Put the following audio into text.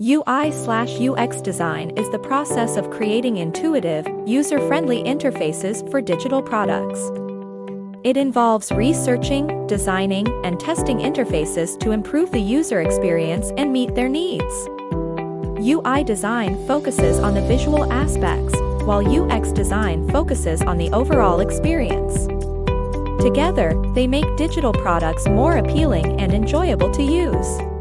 UI slash UX design is the process of creating intuitive, user-friendly interfaces for digital products. It involves researching, designing, and testing interfaces to improve the user experience and meet their needs. UI design focuses on the visual aspects, while UX design focuses on the overall experience. Together, they make digital products more appealing and enjoyable to use.